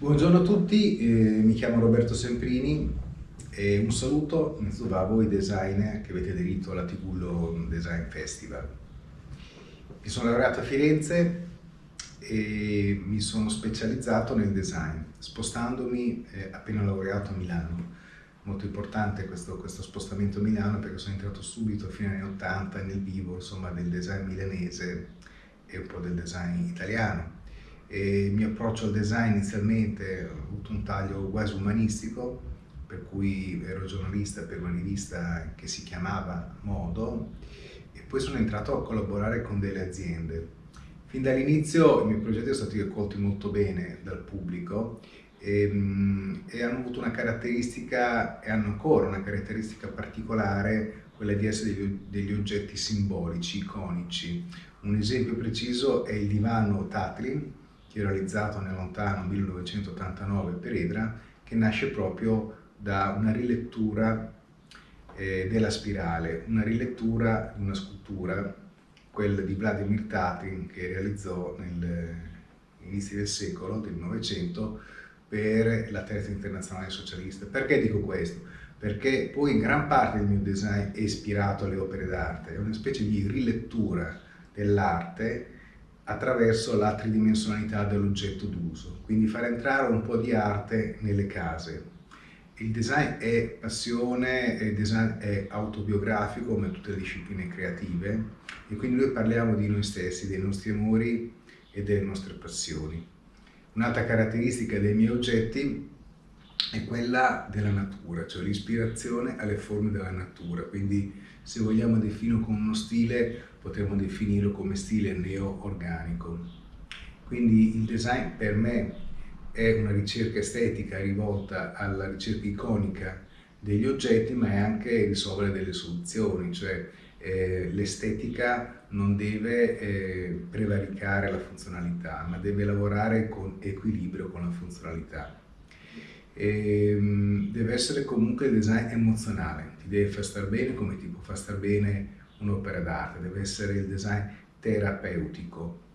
Buongiorno a tutti, eh, mi chiamo Roberto Semprini e un saluto innanzitutto a voi designer che avete aderito alla Tigullo Design Festival. Mi sono laureato a Firenze e mi sono specializzato nel design, spostandomi eh, appena laureato a Milano. Molto importante questo, questo, spostamento a Milano perché sono entrato subito a fine anni 80 nel vivo insomma, del design milanese e un po' del design italiano e il mio approccio al design inizialmente ho avuto un taglio quasi umanistico, per cui ero giornalista per una rivista che si chiamava Modo e poi sono entrato a collaborare con delle aziende. Fin dall'inizio i miei progetti sono stati accolti molto bene dal pubblico e, ehm, e, hanno avuto una caratteristica, e hanno ancora una caratteristica particolare, quella di essere degli, degli oggetti simbolici, iconici. Un esempio preciso è il divano Tatlin, realizzato nel lontano 1989 per Edra, che nasce proprio da una rilettura eh, della spirale, una rilettura di una scultura, quella di Vladimir Tatin, che realizzò all'inizio del secolo, del Novecento, per la terza internazionale socialista. Perché dico questo? Perché poi gran parte del mio design è ispirato alle opere d'arte, è una specie di rilettura dell'arte attraverso la tridimensionalità dell'oggetto d'uso, quindi far entrare un po' di arte nelle case. Il design è passione, il design è autobiografico come tutte le discipline creative e quindi noi parliamo di noi stessi, dei nostri amori e delle nostre passioni. Un'altra caratteristica dei miei oggetti è quella della natura, cioè l'ispirazione alle forme della natura, quindi se vogliamo definirlo con uno stile potremmo definirlo come stile neo-organico. Quindi il design per me è una ricerca estetica rivolta alla ricerca iconica degli oggetti ma è anche risolvere delle soluzioni, cioè eh, l'estetica non deve eh, prevaricare la funzionalità ma deve lavorare con equilibrio con la funzionalità. E, ehm, deve essere comunque il design emozionale, ti deve far star bene come ti può far star bene un'opera d'arte, deve essere il design terapeutico.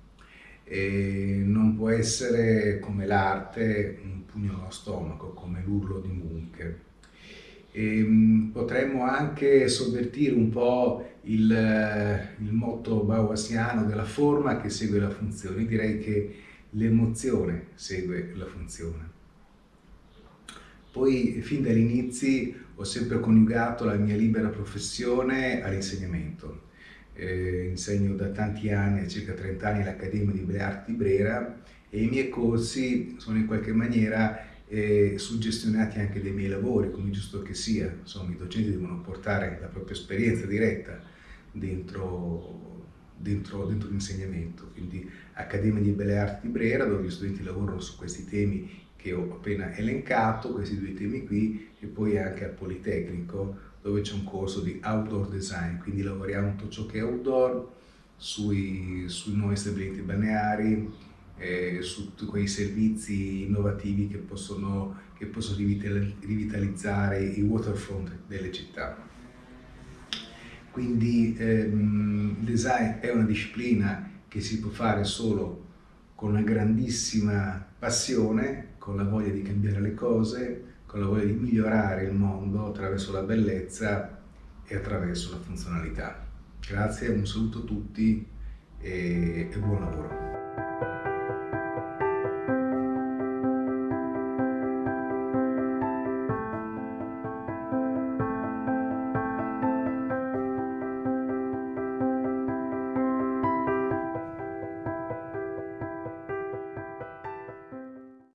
E non può essere come l'arte un pugno allo stomaco, come l'urlo di Munch. E, mm, potremmo anche sovvertire un po' il, il motto bauhassiano della forma che segue la funzione. Direi che l'emozione segue la funzione. Poi fin dagli inizi ho sempre coniugato la mia libera professione all'insegnamento. Eh, insegno da tanti anni, circa 30 anni, all'Accademia di Belle Arti di Brera e i miei corsi sono in qualche maniera eh, suggestionati anche dai miei lavori, come giusto che sia. Insomma, i docenti devono portare la propria esperienza diretta dentro, dentro, dentro l'insegnamento. Quindi Accademia di Belle Arti di Brera, dove gli studenti lavorano su questi temi che ho appena elencato, questi due temi qui, e poi anche al Politecnico, dove c'è un corso di outdoor design, quindi lavoriamo tutto ciò che è outdoor, sui, sui nuovi stabilimenti balneari, eh, su tutti quei servizi innovativi che possono, che possono rivitalizzare i waterfront delle città. Quindi ehm, il design è una disciplina che si può fare solo con una grandissima passione, con la voglia di cambiare le cose, con la voglia di migliorare il mondo attraverso la bellezza e attraverso la funzionalità. Grazie, un saluto a tutti e, buon lavoro.